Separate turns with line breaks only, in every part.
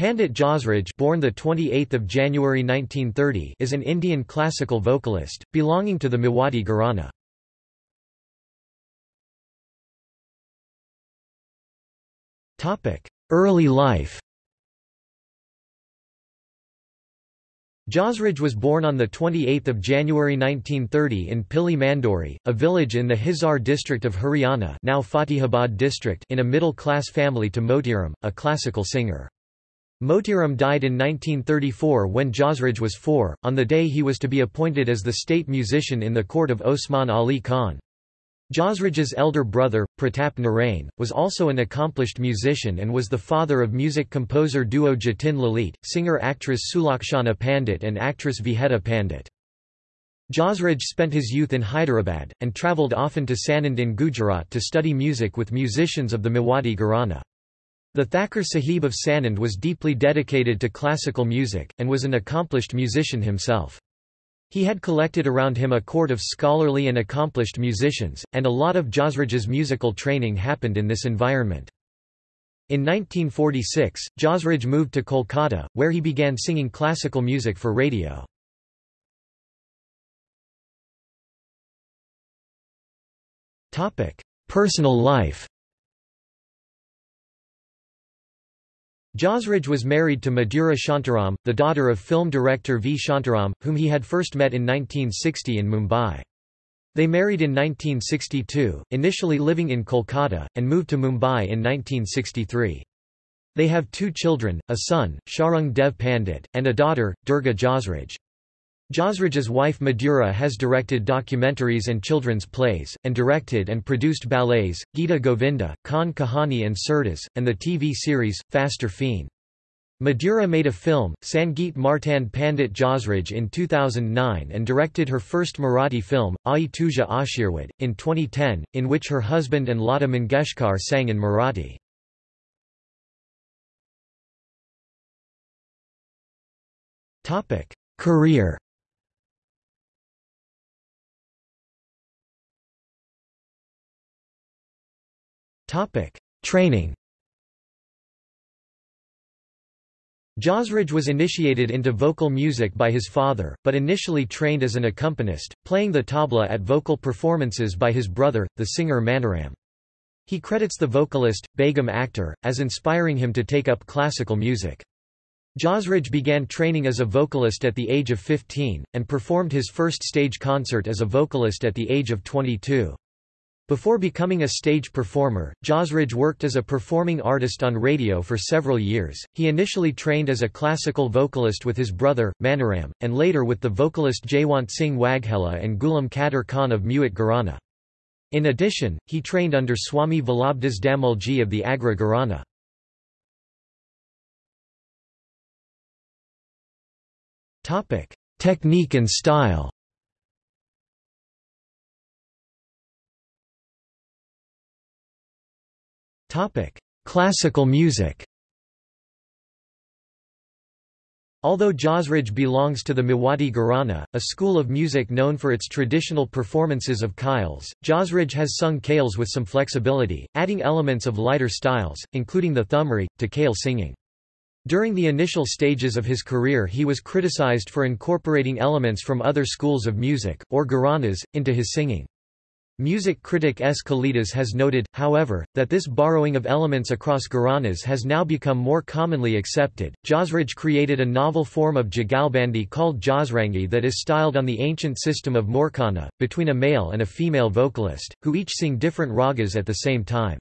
Pandit Jasraj born the 28th of January 1930 is an Indian classical vocalist belonging to the Mewati Gharana. Topic: Early life. Jasraj was born on 28 January 1930 in Pili Mandori, a village in the Hisar district of Haryana now Fatehabad district in a middle-class family to Motiram, a classical singer. Motiram died in 1934 when Jasraj was four, on the day he was to be appointed as the state musician in the court of Osman Ali Khan. Jasraj's elder brother, Pratap Narain, was also an accomplished musician and was the father of music composer duo Jatin Lalit, singer-actress Sulakshana Pandit and actress Vijeta Pandit. Jasraj spent his youth in Hyderabad, and travelled often to Sanand in Gujarat to study music with musicians of the Mewati Gharana. The Thakur Sahib of Sanand was deeply dedicated to classical music, and was an accomplished musician himself. He had collected around him a court of scholarly and accomplished musicians, and a lot of Jasraj's musical training happened in this environment. In 1946, Jasraj moved to Kolkata, where he began singing classical music for radio. Personal life Jasraj was married to Madhura Shantaram, the daughter of film director V. Shantaram, whom he had first met in 1960 in Mumbai. They married in 1962, initially living in Kolkata, and moved to Mumbai in 1963. They have two children, a son, Sharang Dev Pandit, and a daughter, Durga Jasraj. Jasraj's wife Madhura has directed documentaries and children's plays, and directed and produced ballets, Gita Govinda, Kan Kahani and Surdas, and the TV series, Faster Fene. Madhura made a film, Sangeet Martand Pandit Jasraj in 2009 and directed her first Marathi film, Ai Tuja Ashirwad, in 2010, in which her husband and Lata Mangeshkar sang in Marathi. Career Topic: Training. Jasraj was initiated into vocal music by his father, but initially trained as an accompanist, playing the tabla at vocal performances by his brother, the singer Maniram. He credits the vocalist, Begum Akhtar, as inspiring him to take up classical music. Jasraj began training as a vocalist at the age of 15, and performed his first stage concert as a vocalist at the age of 22. Before becoming a stage performer, Jasraj worked as a performing artist on radio for several years. He initially trained as a classical vocalist with his brother, Maniram, and later with the vocalist Jaywant Singh Waghela and Ghulam Qadir Khan of Mewat Gharana. In addition, he trained under Swami Vallabhdas Damalji of the Agra Gharana. Technique and style Topic: Classical music. Although Jasraj belongs to the Mewati Gharana, a school of music known for its traditional performances of khyals, Jasraj has sung khyals with some flexibility, adding elements of lighter styles, including the thumri, to khyal singing. During the initial stages of his career he was criticized for incorporating elements from other schools of music, or gharanas, into his singing. Music critic S. Kalidas has noted, however, that this borrowing of elements across Gharanas has now become more commonly accepted. Jasraj created a novel form of jugalbandi called jasrangi that is styled on the ancient system of moorchana, between a male and a female vocalist, who each sing different ragas at the same time.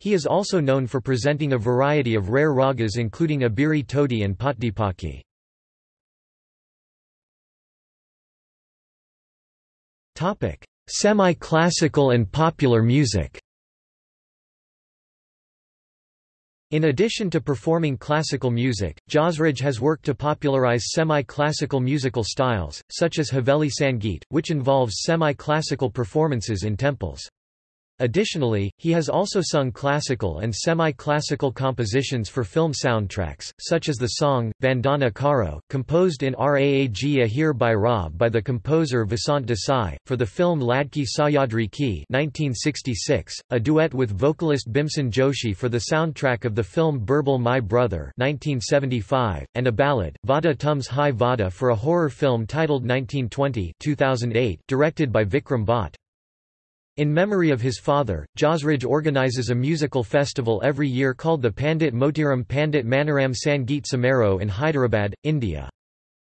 He is also known for presenting a variety of rare ragas including Abiri Todi and Patdipaki. Topic Semi-classical and popular music In addition to performing classical music, Jasraj has worked to popularize semi-classical musical styles, such as Haveli Sangeet, which involves semi-classical performances in temples. Additionally, he has also sung classical and semi-classical compositions for film soundtracks, such as the song, Vandana Karo, composed in Raag Ahir Bhairav by the composer Vasant Desai, for the film Ladki Sahyadri Ki 1966, a duet with vocalist Bhimsen Joshi for the soundtrack of the film Birbal My Brother 1975, and a ballad, Vada Tumse Hai Vada for a horror film titled 1920 2008, directed by Vikram Bhatt. In memory of his father, Jasraj organizes a musical festival every year called the Pandit Motiram Pandit Maniram Sangeet Samaroh in Hyderabad, India.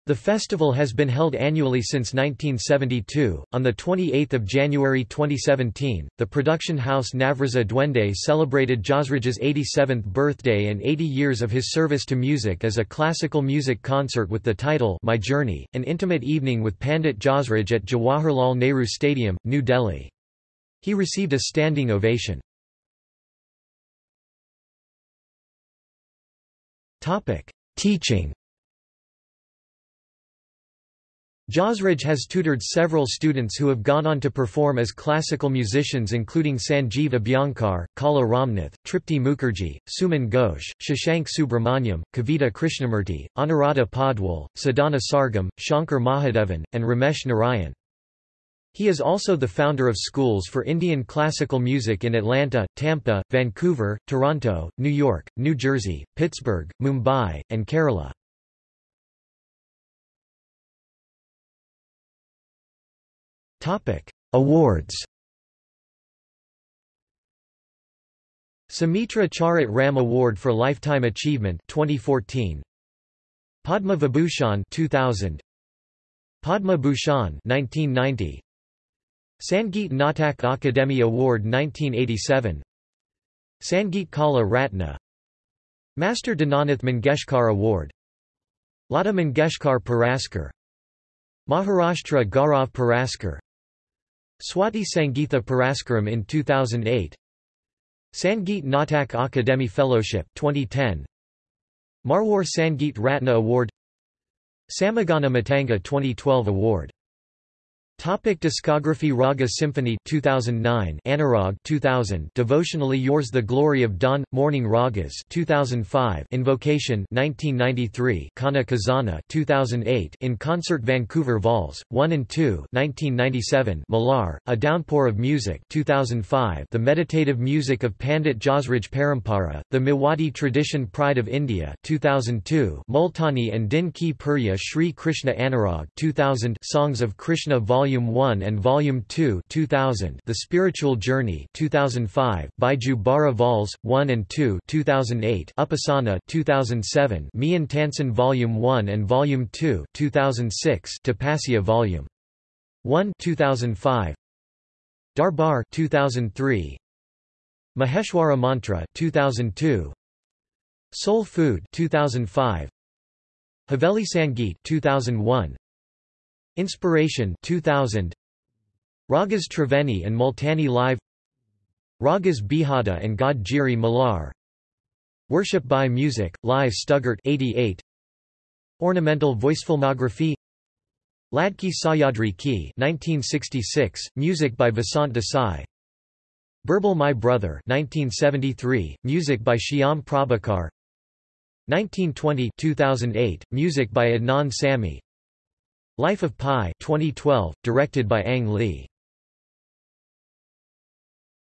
The festival has been held annually since 1972. On the 28th of January 2017, the production house Navrasa Duende celebrated Jasraj's 87th birthday and 80 years of his service to music as a classical music concert with the title My Journey, an intimate evening with Pandit Jasraj at Jawaharlal Nehru Stadium, New Delhi. He received a standing ovation. Teaching Jasraj has tutored several students who have gone on to perform as classical musicians including Sanjeev Abhyankar, Kala Ramnath, Tripti Mukherjee, Suman Ghosh, Shashank Subramanyam, Kavita Krishnamurti, Anuradha Padwal, Sadhana Sargam, Shankar Mahadevan, and Ramesh Narayan. He is also the founder of schools for Indian classical music in Atlanta, Tampa, Vancouver, Toronto, New York, New Jersey, Pittsburgh, Mumbai, and Kerala. Awards. Sumitra Charat Ram Award for Lifetime Achievement 2014 Padma Vibhushan 2000 Padma Bhushan 1990 Sangeet Natak Akademi Award 1987 Sangeet Kala Ratna. Master Dinanath Mangeshkar Award. Lata Mangeshkar Puraskar. Maharashtra Gaurav Puraskar. Swati Sangeetha Puraskaram in 2008 Sangeet Natak Akademi Fellowship 2010 Marwar Sangeet Ratna Award. Samagana Matanga 2012 Award Topic discography Raga Symphony 2009 Anurag 2000 Devotionally Yours The Glory of Dawn Morning Ragas 2005 Invocation 1993 Kana Kazana 2008 In Concert Vancouver Vols 1 and 2 1997 Malar A Downpour of Music 2005 The Meditative Music of Pandit Jasraj Parampara. The Mewati Tradition Pride of India 2002 Multani and Din Ki Purya Sri Krishna Anurag 2000 Songs of Krishna Vol Volume 1 and Volume 2 2000 The Spiritual Journey 2005 Baiju Bawra Vols 1 and 2 2008 Upasana 2007 Mian Tansen Volume 1 and Volume 2 2006 Tapasya Volume 1 2005 Darbar 2003 Maheshwara Mantra 2002 Soul Food 2005 Haveli Sangeet 2001 Inspiration 2000 Ragas Triveni and Multani Live. Ragas Bihada and God Jiri Malar Worship by Music, Live Stuttgart 88 Ornamental Voicefilmography. Ladki Sahyadri Ki 1966, music by Vasant Desai. Birbal My Brother 1973, music by Shyam Prabhakar. 1920-2008, music by Adnan Sami Life of Pi 2012, directed by Ang Lee